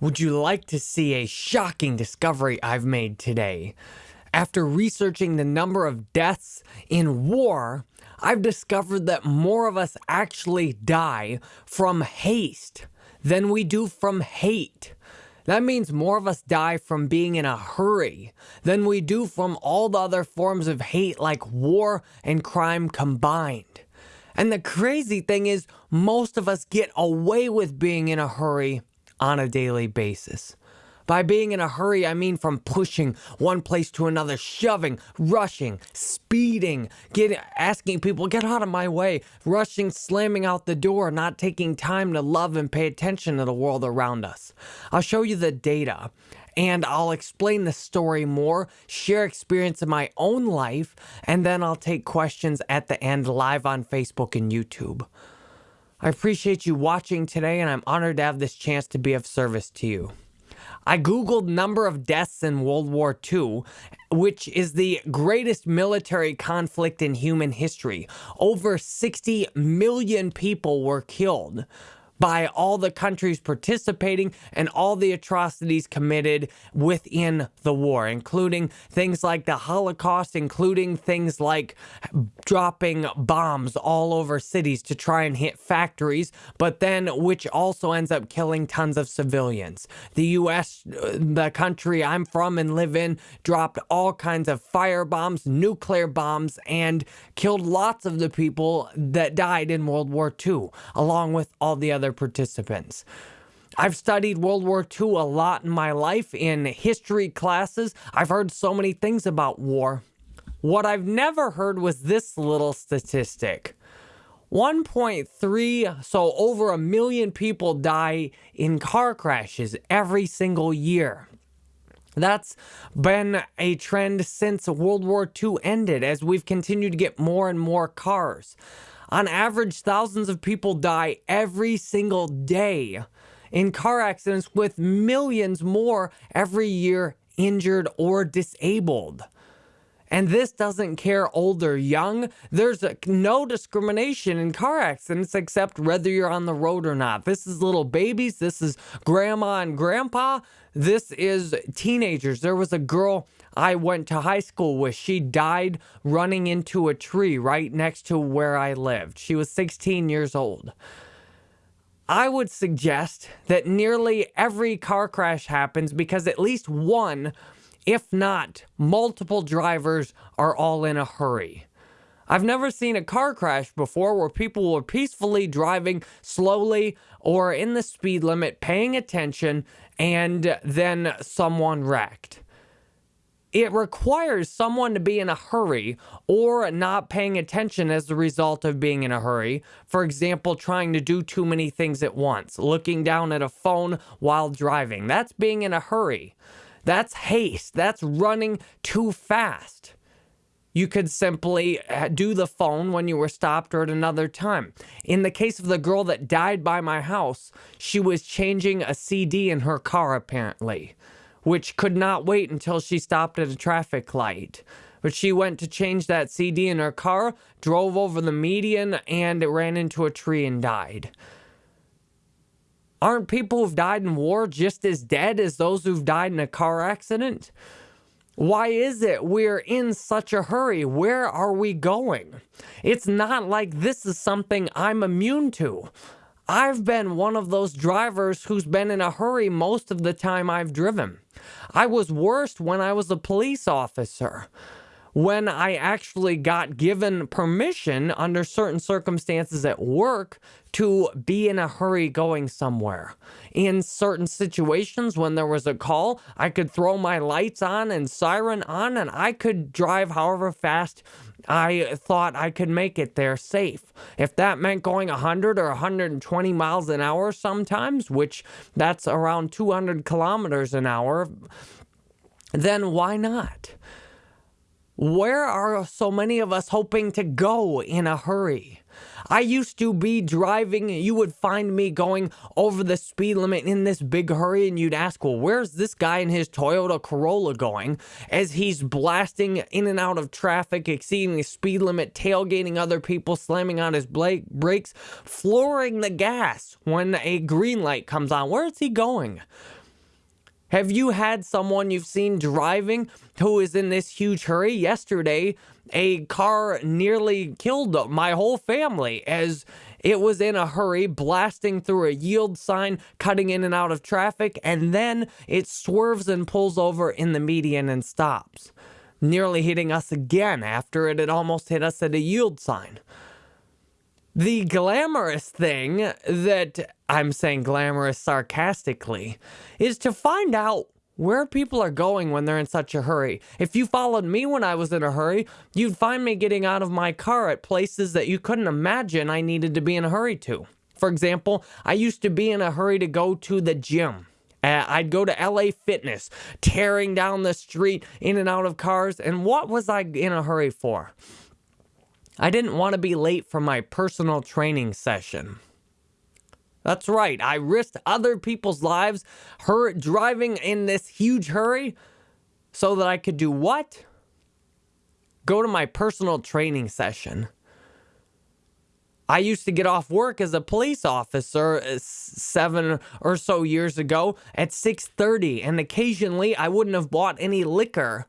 Would you like to see a shocking discovery I've made today? After researching the number of deaths in war, I've discovered that more of us actually die from haste than we do from hate. That means more of us die from being in a hurry than we do from all the other forms of hate like war and crime combined. And the crazy thing is, most of us get away with being in a hurry on a daily basis. By being in a hurry, I mean from pushing one place to another, shoving, rushing, speeding, getting, asking people, get out of my way, rushing, slamming out the door, not taking time to love and pay attention to the world around us. I'll show you the data and I'll explain the story more, share experience in my own life, and then I'll take questions at the end live on Facebook and YouTube. I appreciate you watching today, and I'm honored to have this chance to be of service to you. I Googled number of deaths in World War II, which is the greatest military conflict in human history. Over 60 million people were killed by all the countries participating and all the atrocities committed within the war, including things like the Holocaust, including things like dropping bombs all over cities to try and hit factories, but then which also ends up killing tons of civilians. The US, the country I'm from and live in, dropped all kinds of fire bombs, nuclear bombs, and killed lots of the people that died in World War II, along with all the other other participants. I've studied World War II a lot in my life in history classes. I've heard so many things about war. What I've never heard was this little statistic. 1.3, so over a million people die in car crashes every single year. That's been a trend since World War II ended as we've continued to get more and more cars. On average, thousands of people die every single day in car accidents, with millions more every year injured or disabled. And this doesn't care old or young. There's a, no discrimination in car accidents except whether you're on the road or not. This is little babies. This is grandma and grandpa. This is teenagers. There was a girl I went to high school with. She died running into a tree right next to where I lived. She was 16 years old. I would suggest that nearly every car crash happens because at least one if not, multiple drivers are all in a hurry. I've never seen a car crash before where people were peacefully driving slowly or in the speed limit, paying attention, and then someone wrecked. It requires someone to be in a hurry or not paying attention as a result of being in a hurry. For example, trying to do too many things at once, looking down at a phone while driving. That's being in a hurry. That's haste. That's running too fast. You could simply uh, do the phone when you were stopped or at another time. In the case of the girl that died by my house, she was changing a CD in her car apparently, which could not wait until she stopped at a traffic light. But she went to change that CD in her car, drove over the median, and it ran into a tree and died. Aren't people who've died in war just as dead as those who've died in a car accident? Why is it we're in such a hurry? Where are we going? It's not like this is something I'm immune to. I've been one of those drivers who's been in a hurry most of the time I've driven. I was worst when I was a police officer when I actually got given permission under certain circumstances at work to be in a hurry going somewhere. In certain situations, when there was a call, I could throw my lights on and siren on, and I could drive however fast I thought I could make it there safe. If that meant going 100 or 120 miles an hour sometimes, which that's around 200 kilometers an hour, then why not? Where are so many of us hoping to go in a hurry? I used to be driving, you would find me going over the speed limit in this big hurry, and you'd ask, well, where's this guy in his Toyota Corolla going? As he's blasting in and out of traffic, exceeding the speed limit, tailgating other people, slamming on his brakes, flooring the gas when a green light comes on. Where is he going? Have you had someone you've seen driving who is in this huge hurry? Yesterday, a car nearly killed my whole family as it was in a hurry, blasting through a yield sign, cutting in and out of traffic, and then it swerves and pulls over in the median and stops, nearly hitting us again after it had almost hit us at a yield sign. The glamorous thing that I'm saying glamorous sarcastically is to find out where people are going when they're in such a hurry. If you followed me when I was in a hurry, you'd find me getting out of my car at places that you couldn't imagine I needed to be in a hurry to. For example, I used to be in a hurry to go to the gym. Uh, I'd go to LA Fitness, tearing down the street in and out of cars. And what was I in a hurry for? I didn't want to be late for my personal training session. That's right, I risked other people's lives, her driving in this huge hurry, so that I could do what? Go to my personal training session. I used to get off work as a police officer uh, seven or so years ago at 6.30 and occasionally I wouldn't have bought any liquor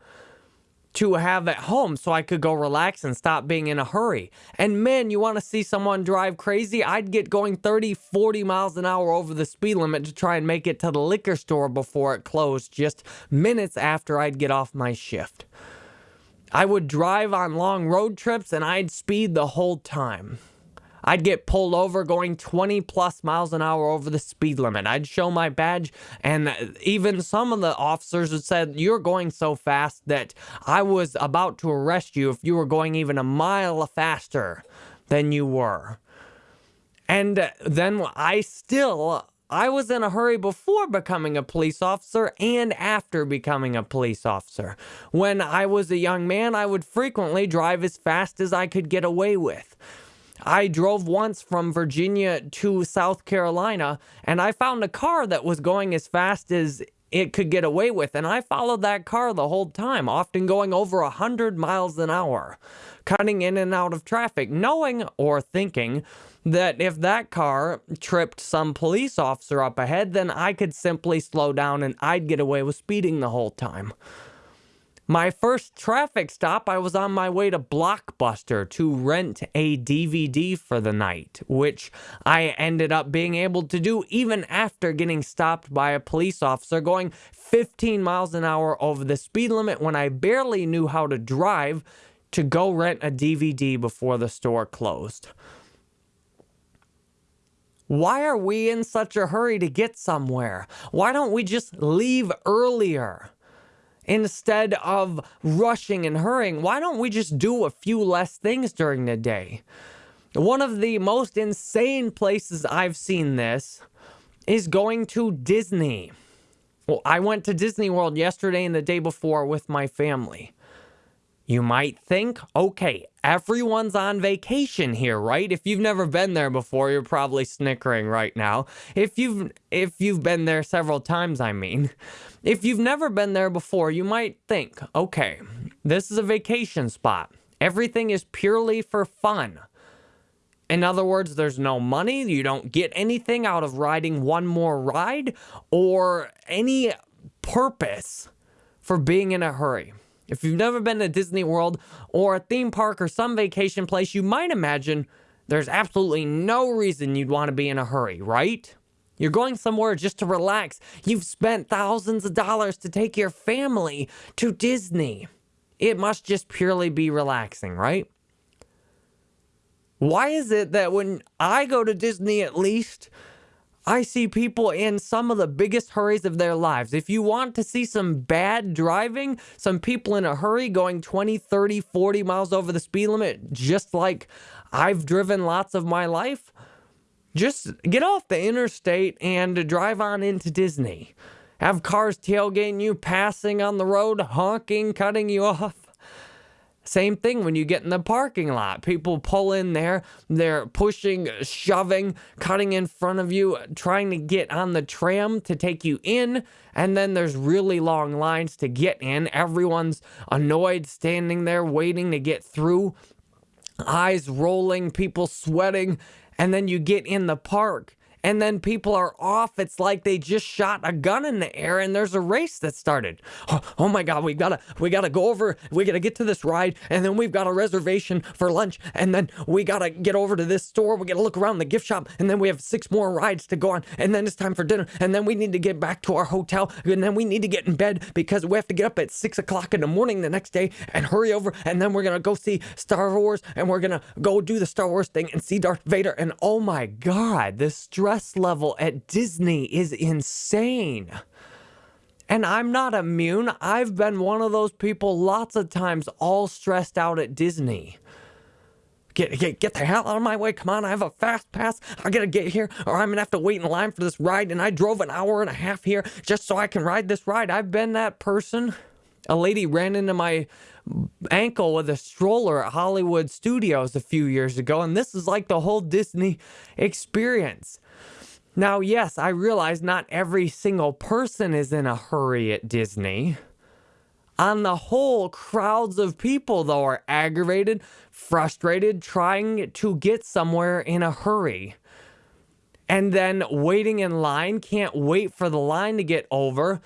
to have at home so I could go relax and stop being in a hurry. And man, you want to see someone drive crazy? I'd get going 30, 40 miles an hour over the speed limit to try and make it to the liquor store before it closed just minutes after I'd get off my shift. I would drive on long road trips and I'd speed the whole time. I'd get pulled over going 20 plus miles an hour over the speed limit. I'd show my badge, and even some of the officers had said, You're going so fast that I was about to arrest you if you were going even a mile faster than you were. And then I still I was in a hurry before becoming a police officer and after becoming a police officer. When I was a young man, I would frequently drive as fast as I could get away with. I drove once from Virginia to South Carolina and I found a car that was going as fast as it could get away with. And I followed that car the whole time, often going over 100 miles an hour, cutting in and out of traffic, knowing or thinking that if that car tripped some police officer up ahead, then I could simply slow down and I'd get away with speeding the whole time. My first traffic stop, I was on my way to Blockbuster to rent a DVD for the night, which I ended up being able to do even after getting stopped by a police officer going 15 miles an hour over the speed limit when I barely knew how to drive to go rent a DVD before the store closed. Why are we in such a hurry to get somewhere? Why don't we just leave earlier? Instead of rushing and hurrying, why don't we just do a few less things during the day? One of the most insane places I've seen this is going to Disney. Well, I went to Disney World yesterday and the day before with my family. You might think, okay, everyone's on vacation here, right? If you've never been there before, you're probably snickering right now. If you've if you've been there several times, I mean. If you've never been there before, you might think, okay, this is a vacation spot. Everything is purely for fun. In other words, there's no money, you don't get anything out of riding one more ride or any purpose for being in a hurry. If you've never been to Disney World or a theme park or some vacation place, you might imagine there's absolutely no reason you'd want to be in a hurry, right? You're going somewhere just to relax. You've spent thousands of dollars to take your family to Disney. It must just purely be relaxing, right? Why is it that when I go to Disney, at least, I see people in some of the biggest hurries of their lives. If you want to see some bad driving, some people in a hurry going 20, 30, 40 miles over the speed limit, just like I've driven lots of my life, just get off the interstate and drive on into Disney. Have cars tailgating you, passing on the road, honking, cutting you off. Same thing when you get in the parking lot. People pull in there, they're pushing, shoving, cutting in front of you, trying to get on the tram to take you in. And then there's really long lines to get in. Everyone's annoyed, standing there waiting to get through, eyes rolling, people sweating. And then you get in the park and then people are off. It's like they just shot a gun in the air and there's a race that started. Oh, oh my God, we gotta, we gotta go over, we gotta get to this ride, and then we've got a reservation for lunch, and then we gotta get over to this store, we gotta look around the gift shop, and then we have six more rides to go on, and then it's time for dinner, and then we need to get back to our hotel, and then we need to get in bed because we have to get up at six o'clock in the morning the next day and hurry over, and then we're gonna go see Star Wars, and we're gonna go do the Star Wars thing and see Darth Vader, and oh my God, this stress level at Disney is insane. And I'm not immune. I've been one of those people lots of times, all stressed out at Disney. Get, get, get the hell out of my way. Come on, I have a fast pass. I gotta get here, or I'm gonna have to wait in line for this ride. And I drove an hour and a half here just so I can ride this ride. I've been that person. A lady ran into my ankle with a stroller at Hollywood Studios a few years ago, and this is like the whole Disney experience. Now, yes, I realize not every single person is in a hurry at Disney. On the whole, crowds of people, though, are aggravated, frustrated, trying to get somewhere in a hurry. And then waiting in line, can't wait for the line to get over.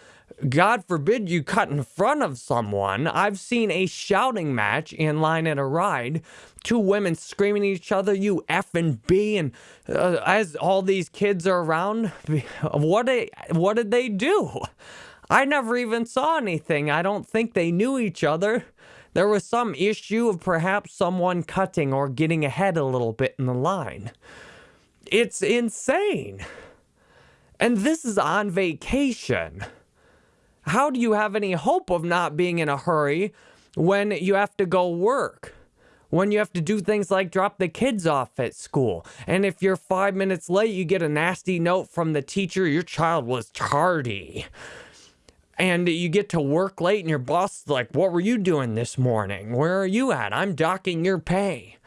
God forbid you cut in front of someone. I've seen a shouting match in line at a ride two women screaming at each other, you F and B, and uh, as all these kids are around, what what did they do? I never even saw anything. I don't think they knew each other. There was some issue of perhaps someone cutting or getting ahead a little bit in the line. It's insane. And this is on vacation. How do you have any hope of not being in a hurry when you have to go work? when you have to do things like drop the kids off at school. And if you're five minutes late, you get a nasty note from the teacher, your child was tardy. And you get to work late, and your boss is like, What were you doing this morning? Where are you at? I'm docking your pay.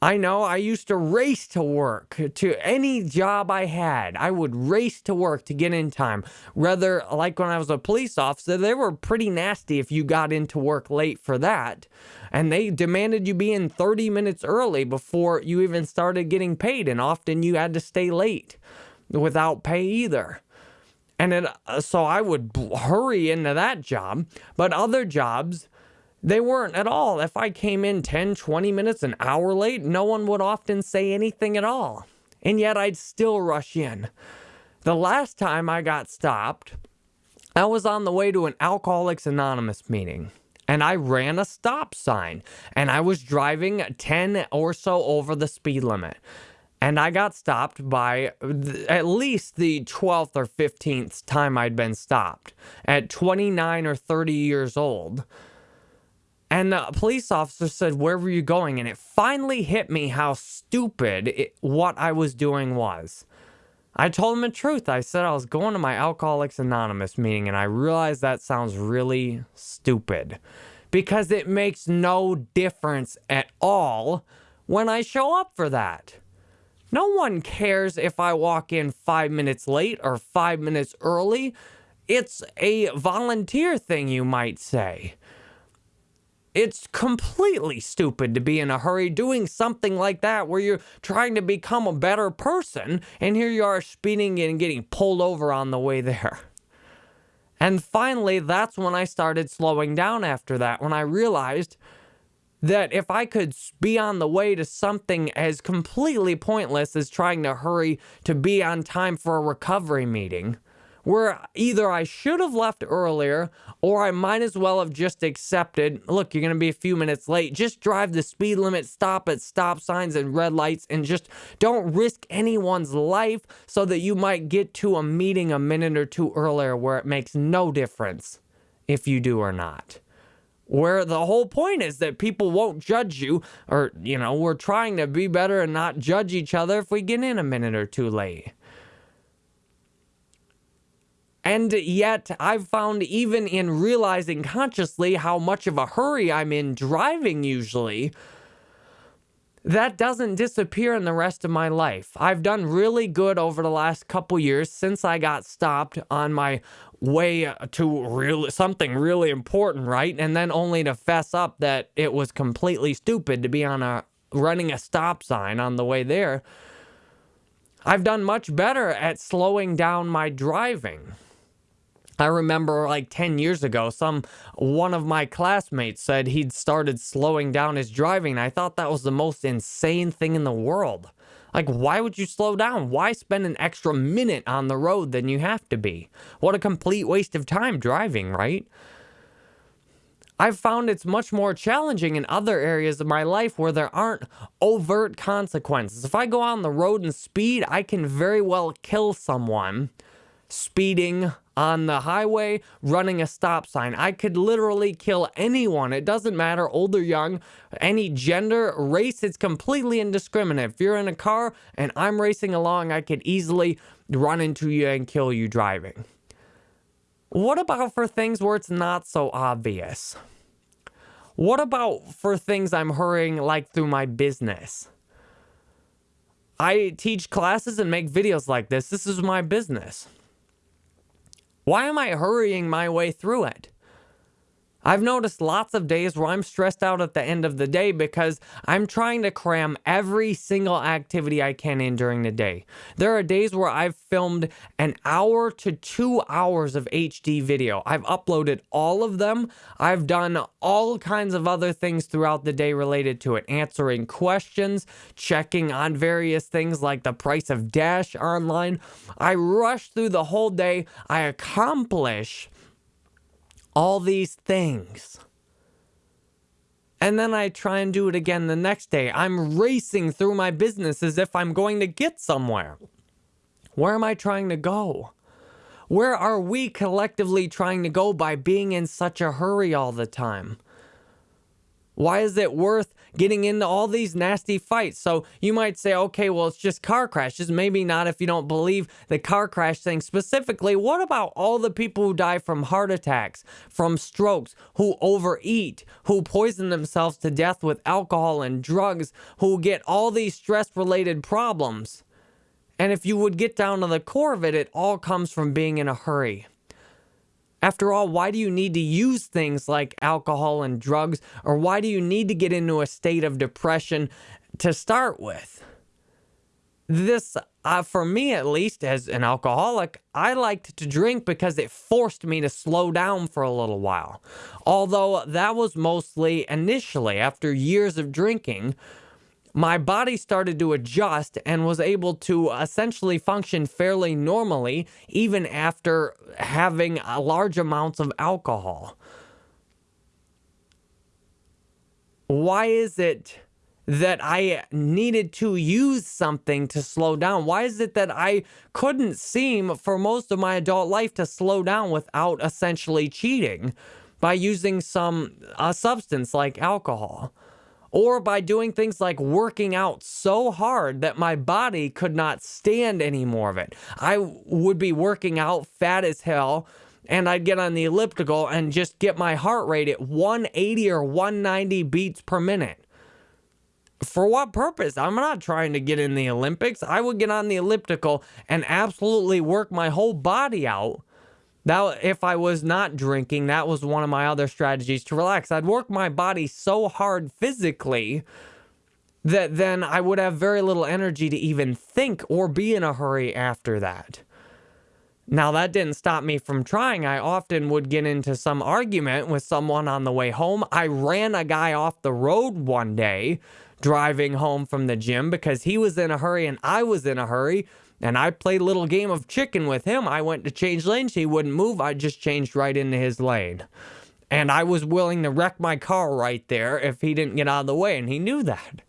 I know I used to race to work to any job I had. I would race to work to get in time. Rather, like when I was a police officer, they were pretty nasty if you got into work late for that. And they demanded you be in 30 minutes early before you even started getting paid. And often you had to stay late without pay either. And it, uh, so I would hurry into that job. But other jobs, they weren't at all. If I came in 10, 20 minutes, an hour late, no one would often say anything at all. And yet I'd still rush in. The last time I got stopped, I was on the way to an Alcoholics Anonymous meeting and I ran a stop sign and I was driving 10 or so over the speed limit. And I got stopped by at least the 12th or 15th time I'd been stopped at 29 or 30 years old. And the police officer said, Where were you going? And it finally hit me how stupid it, what I was doing was. I told him the truth. I said I was going to my Alcoholics Anonymous meeting, and I realized that sounds really stupid because it makes no difference at all when I show up for that. No one cares if I walk in five minutes late or five minutes early. It's a volunteer thing, you might say. It's completely stupid to be in a hurry doing something like that where you're trying to become a better person and here you are speeding and getting pulled over on the way there. And finally, that's when I started slowing down after that, when I realized that if I could be on the way to something as completely pointless as trying to hurry to be on time for a recovery meeting, where either I should have left earlier or I might as well have just accepted, look, you're going to be a few minutes late. Just drive the speed limit, stop at stop signs and red lights, and just don't risk anyone's life so that you might get to a meeting a minute or two earlier where it makes no difference if you do or not. Where the whole point is that people won't judge you or you know we're trying to be better and not judge each other if we get in a minute or two late and yet, I've found even in realizing consciously how much of a hurry I'm in driving usually, that doesn't disappear in the rest of my life. I've done really good over the last couple years since I got stopped on my way to real something really important, right? And then only to fess up that it was completely stupid to be on a running a stop sign on the way there. I've done much better at slowing down my driving. I remember like 10 years ago, some one of my classmates said he'd started slowing down his driving. I thought that was the most insane thing in the world. Like, why would you slow down? Why spend an extra minute on the road than you have to be? What a complete waste of time driving, right? I've found it's much more challenging in other areas of my life where there aren't overt consequences. If I go on the road and speed, I can very well kill someone speeding on the highway, running a stop sign. I could literally kill anyone. It doesn't matter, old or young, any gender, race, it's completely indiscriminate. If you're in a car and I'm racing along, I could easily run into you and kill you driving. What about for things where it's not so obvious? What about for things I'm hurrying like through my business? I teach classes and make videos like this. This is my business. Why am I hurrying my way through it? I've noticed lots of days where I'm stressed out at the end of the day because I'm trying to cram every single activity I can in during the day. There are days where I've filmed an hour to two hours of HD video. I've uploaded all of them. I've done all kinds of other things throughout the day related to it, answering questions, checking on various things like the price of Dash online. I rush through the whole day. I accomplish all these things. And then I try and do it again the next day. I'm racing through my business as if I'm going to get somewhere. Where am I trying to go? Where are we collectively trying to go by being in such a hurry all the time? Why is it worth getting into all these nasty fights? So you might say, okay, well, it's just car crashes. Maybe not if you don't believe the car crash thing specifically. What about all the people who die from heart attacks, from strokes, who overeat, who poison themselves to death with alcohol and drugs, who get all these stress related problems? And if you would get down to the core of it, it all comes from being in a hurry. After all, why do you need to use things like alcohol and drugs, or why do you need to get into a state of depression to start with? This, uh, for me at least, as an alcoholic, I liked to drink because it forced me to slow down for a little while. Although that was mostly initially after years of drinking, my body started to adjust and was able to essentially function fairly normally even after having large amounts of alcohol. Why is it that I needed to use something to slow down? Why is it that I couldn't seem for most of my adult life to slow down without essentially cheating by using some substance like alcohol? Or by doing things like working out so hard that my body could not stand any more of it. I would be working out fat as hell and I'd get on the elliptical and just get my heart rate at 180 or 190 beats per minute. For what purpose? I'm not trying to get in the Olympics. I would get on the elliptical and absolutely work my whole body out that if I was not drinking, that was one of my other strategies to relax. I'd work my body so hard physically that then I would have very little energy to even think or be in a hurry after that. Now, that didn't stop me from trying. I often would get into some argument with someone on the way home. I ran a guy off the road one day driving home from the gym because he was in a hurry and I was in a hurry. And I played a little game of chicken with him. I went to change lanes. He wouldn't move. I just changed right into his lane. And I was willing to wreck my car right there if he didn't get out of the way. And he knew that.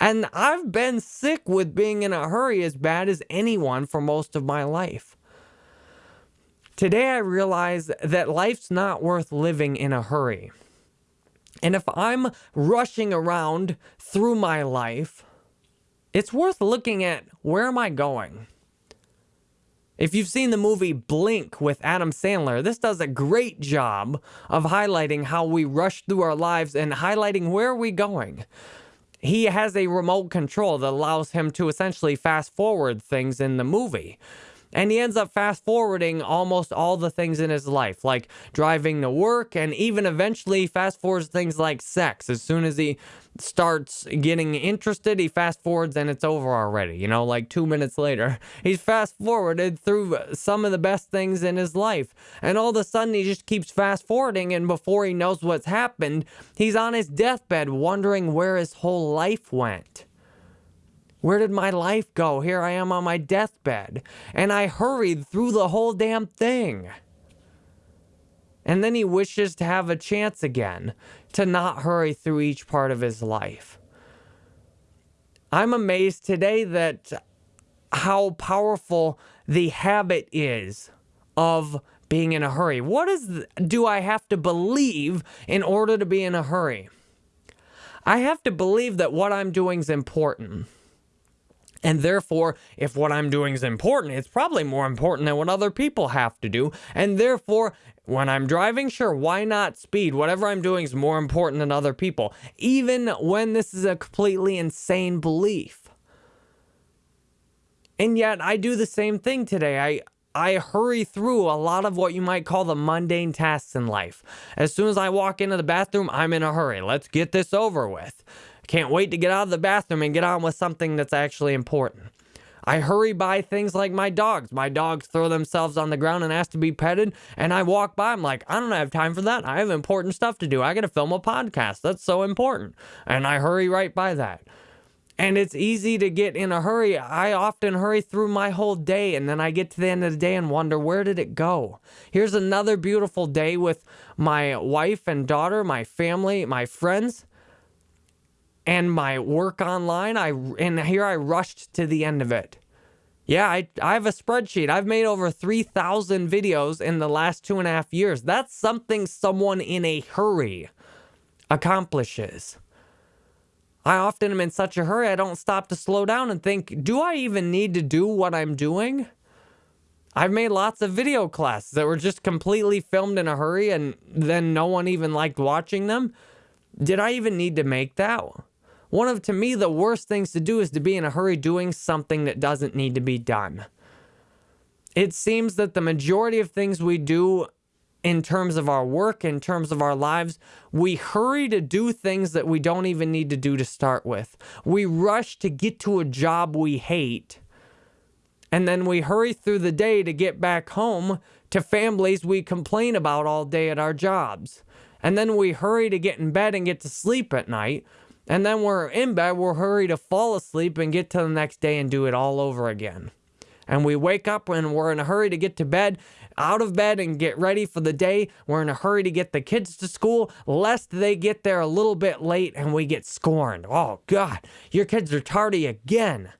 And I've been sick with being in a hurry as bad as anyone for most of my life. Today I realize that life's not worth living in a hurry. And if I'm rushing around through my life, it's worth looking at where am I going? If you've seen the movie Blink with Adam Sandler, this does a great job of highlighting how we rush through our lives and highlighting where are we going. He has a remote control that allows him to essentially fast forward things in the movie. And he ends up fast forwarding almost all the things in his life, like driving to work, and even eventually fast forwards things like sex. As soon as he starts getting interested, he fast forwards and it's over already, you know, like two minutes later. He's fast forwarded through some of the best things in his life. And all of a sudden, he just keeps fast forwarding, and before he knows what's happened, he's on his deathbed wondering where his whole life went. Where did my life go? Here I am on my deathbed. And I hurried through the whole damn thing. And then he wishes to have a chance again to not hurry through each part of his life. I'm amazed today that how powerful the habit is of being in a hurry. What is do I have to believe in order to be in a hurry? I have to believe that what I'm doing is important. And therefore, if what I'm doing is important, it's probably more important than what other people have to do. And therefore, when I'm driving, sure, why not speed? Whatever I'm doing is more important than other people, even when this is a completely insane belief. And yet, I do the same thing today. I, I hurry through a lot of what you might call the mundane tasks in life. As soon as I walk into the bathroom, I'm in a hurry. Let's get this over with. Can't wait to get out of the bathroom and get on with something that's actually important. I hurry by things like my dogs. My dogs throw themselves on the ground and ask to be petted, and I walk by. I'm like, I don't have time for that. I have important stuff to do. I got to film a podcast. That's so important. And I hurry right by that. And it's easy to get in a hurry. I often hurry through my whole day, and then I get to the end of the day and wonder, where did it go? Here's another beautiful day with my wife and daughter, my family, my friends and my work online. I and here I rushed to the end of it. Yeah, I, I have a spreadsheet. I've made over 3,000 videos in the last two and a half years. That's something someone in a hurry accomplishes. I often am in such a hurry, I don't stop to slow down and think, do I even need to do what I'm doing? I've made lots of video classes that were just completely filmed in a hurry and then no one even liked watching them. Did I even need to make that? One of, to me, the worst things to do is to be in a hurry doing something that doesn't need to be done. It seems that the majority of things we do in terms of our work, in terms of our lives, we hurry to do things that we don't even need to do to start with. We rush to get to a job we hate, and then we hurry through the day to get back home to families we complain about all day at our jobs. And then we hurry to get in bed and get to sleep at night and then we're in bed, we're hurry to fall asleep and get to the next day and do it all over again. And we wake up and we're in a hurry to get to bed, out of bed and get ready for the day. We're in a hurry to get the kids to school, lest they get there a little bit late and we get scorned. Oh, God, your kids are tardy again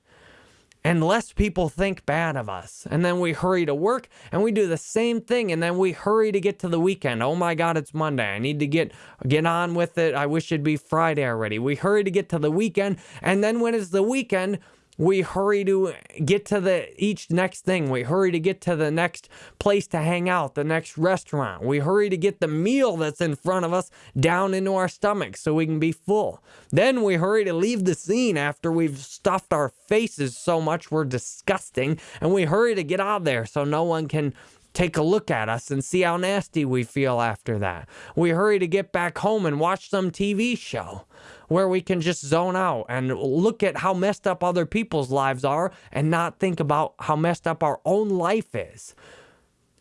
and less people think bad of us. And then we hurry to work and we do the same thing and then we hurry to get to the weekend. Oh my god, it's Monday. I need to get get on with it. I wish it'd be Friday already. We hurry to get to the weekend and then when it's the weekend, we hurry to get to the each next thing. We hurry to get to the next place to hang out, the next restaurant. We hurry to get the meal that's in front of us down into our stomachs so we can be full. Then we hurry to leave the scene after we've stuffed our faces so much we're disgusting. And we hurry to get out of there so no one can take a look at us and see how nasty we feel after that. We hurry to get back home and watch some TV show where we can just zone out and look at how messed up other people's lives are and not think about how messed up our own life is.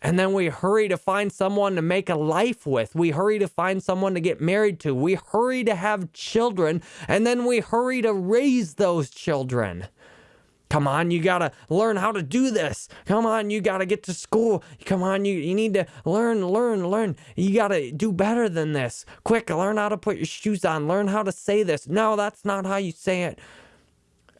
And then we hurry to find someone to make a life with. We hurry to find someone to get married to. We hurry to have children. And then we hurry to raise those children. Come on, you gotta learn how to do this. Come on, you gotta get to school. Come on, you, you need to learn, learn, learn. You gotta do better than this. Quick, learn how to put your shoes on. Learn how to say this. No, that's not how you say it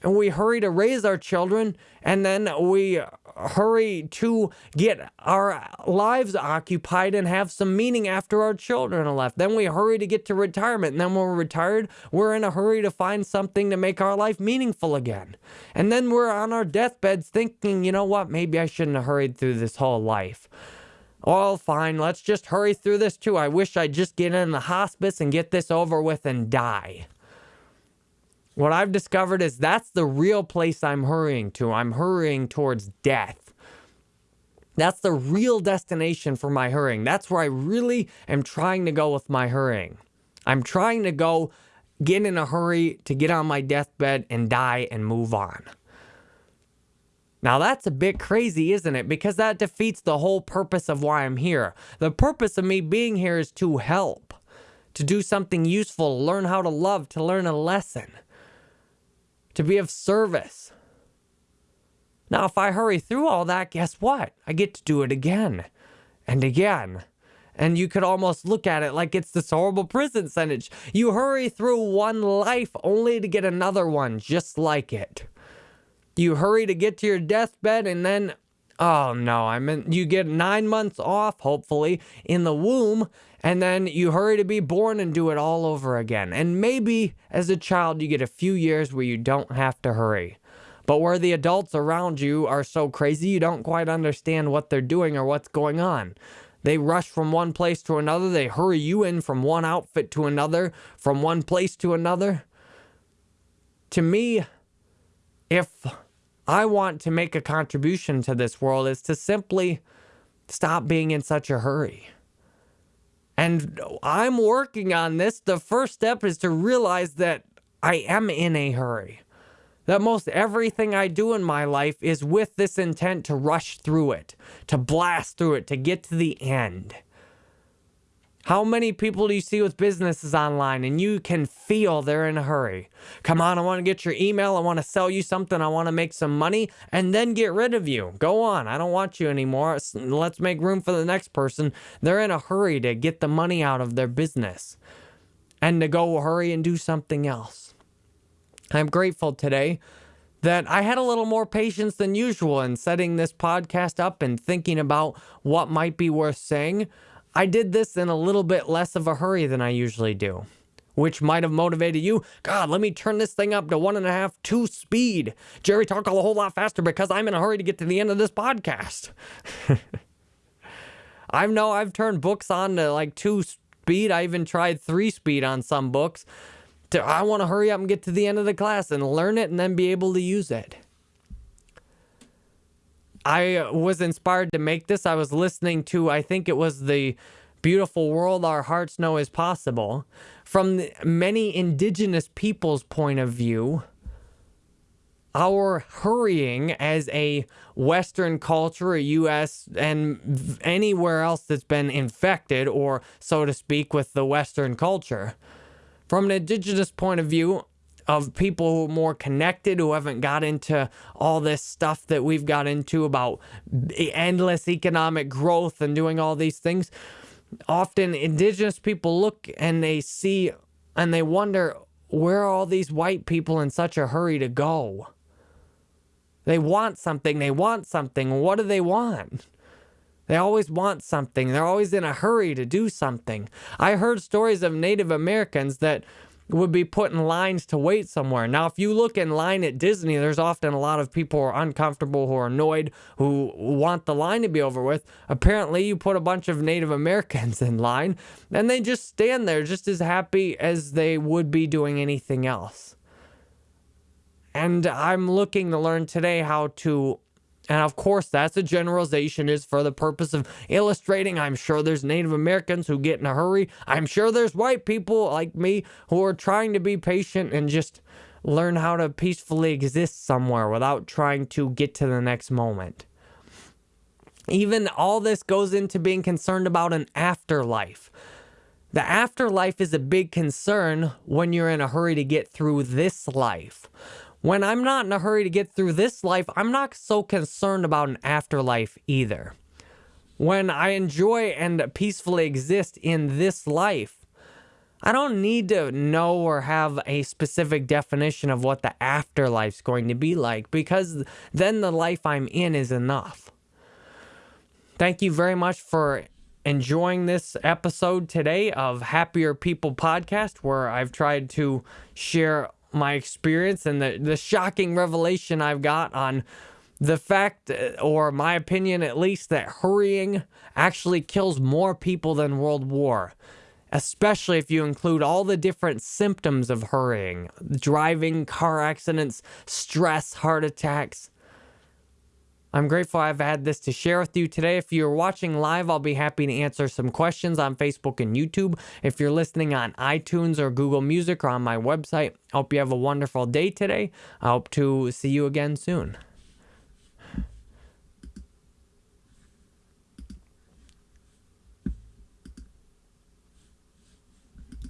and we hurry to raise our children, and then we hurry to get our lives occupied and have some meaning after our children are left. Then we hurry to get to retirement, and then when we're retired, we're in a hurry to find something to make our life meaningful again. And then we're on our deathbeds thinking, you know what, maybe I shouldn't have hurried through this whole life. Oh, fine, let's just hurry through this too. I wish I'd just get in the hospice and get this over with and die. What I've discovered is that's the real place I'm hurrying to. I'm hurrying towards death. That's the real destination for my hurrying. That's where I really am trying to go with my hurrying. I'm trying to go get in a hurry to get on my deathbed and die and move on. Now that's a bit crazy, isn't it? Because that defeats the whole purpose of why I'm here. The purpose of me being here is to help, to do something useful, learn how to love, to learn a lesson, to be of service. Now, if I hurry through all that, guess what? I get to do it again and again. And you could almost look at it like it's this horrible prison sentence. You hurry through one life only to get another one just like it. You hurry to get to your deathbed and then, oh no, I mean, you get nine months off, hopefully, in the womb, and then you hurry to be born and do it all over again. And maybe as a child, you get a few years where you don't have to hurry but where the adults around you are so crazy you don't quite understand what they're doing or what's going on. They rush from one place to another, they hurry you in from one outfit to another, from one place to another. To me, if I want to make a contribution to this world, is to simply stop being in such a hurry. And I'm working on this. The first step is to realize that I am in a hurry that most everything I do in my life is with this intent to rush through it, to blast through it, to get to the end. How many people do you see with businesses online and you can feel they're in a hurry? Come on, I want to get your email. I want to sell you something. I want to make some money and then get rid of you. Go on. I don't want you anymore. Let's make room for the next person. They're in a hurry to get the money out of their business and to go hurry and do something else. I'm grateful today that I had a little more patience than usual in setting this podcast up and thinking about what might be worth saying. I did this in a little bit less of a hurry than I usually do, which might have motivated you. God, let me turn this thing up to one and a half, two speed. Jerry, talk a whole lot faster because I'm in a hurry to get to the end of this podcast. I know I've turned books on to like two speed. I even tried three speed on some books to, I want to hurry up and get to the end of the class and learn it and then be able to use it. I was inspired to make this. I was listening to, I think it was the beautiful world our hearts know is possible. From many indigenous people's point of view, our hurrying as a Western culture, a U.S., and anywhere else that's been infected or, so to speak, with the Western culture from an indigenous point of view, of people who are more connected, who haven't got into all this stuff that we've got into about endless economic growth and doing all these things. Often, indigenous people look and they see and they wonder where are all these white people in such a hurry to go? They want something, they want something. What do they want? They always want something. They're always in a hurry to do something. I heard stories of Native Americans that would be put in lines to wait somewhere. Now, if you look in line at Disney, there's often a lot of people who are uncomfortable, who are annoyed, who want the line to be over with. Apparently, you put a bunch of Native Americans in line, and they just stand there just as happy as they would be doing anything else. And I'm looking to learn today how to and of course, that's a generalization is for the purpose of illustrating. I'm sure there's Native Americans who get in a hurry. I'm sure there's white people like me who are trying to be patient and just learn how to peacefully exist somewhere without trying to get to the next moment. Even all this goes into being concerned about an afterlife. The afterlife is a big concern when you're in a hurry to get through this life. When I'm not in a hurry to get through this life, I'm not so concerned about an afterlife either. When I enjoy and peacefully exist in this life, I don't need to know or have a specific definition of what the afterlife's going to be like because then the life I'm in is enough. Thank you very much for enjoying this episode today of Happier People podcast, where I've tried to share my experience and the, the shocking revelation I've got on the fact, uh, or my opinion at least, that hurrying actually kills more people than World War. Especially if you include all the different symptoms of hurrying driving, car accidents, stress, heart attacks. I'm grateful I've had this to share with you today. If you're watching live, I'll be happy to answer some questions on Facebook and YouTube. If you're listening on iTunes or Google Music or on my website, I hope you have a wonderful day today. I hope to see you again soon.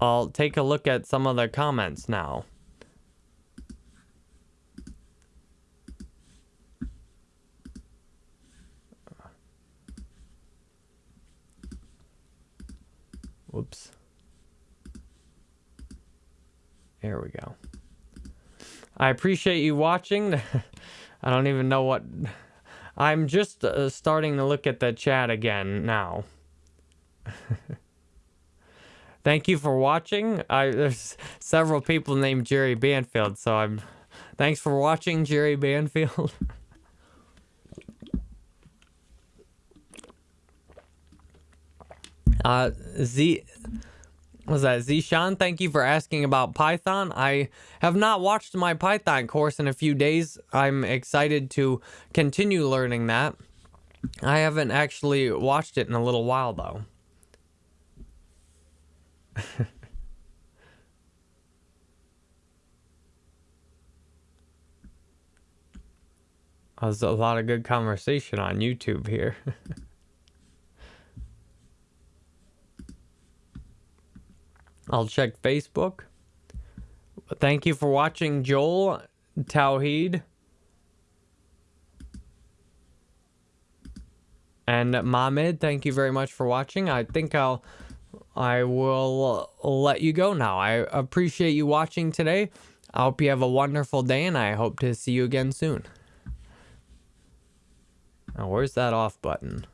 I'll take a look at some of the comments now. Whoops. There we go. I appreciate you watching. I don't even know what... I'm just uh, starting to look at the chat again now. Thank you for watching. I, there's several people named Jerry Banfield, so I'm... Thanks for watching, Jerry Banfield. Uh, Z was that Zishan? Thank you for asking about Python. I have not watched my Python course in a few days. I'm excited to continue learning that. I haven't actually watched it in a little while though. There's a lot of good conversation on YouTube here. I'll check Facebook. Thank you for watching, Joel, Tawheed, and Mahmed. Thank you very much for watching. I think I'll, I will let you go now. I appreciate you watching today. I hope you have a wonderful day, and I hope to see you again soon. Now, where's that off button?